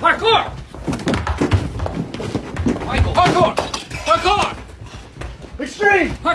Parkour! Michael, parkour! Parkour! Extreme! Parkour!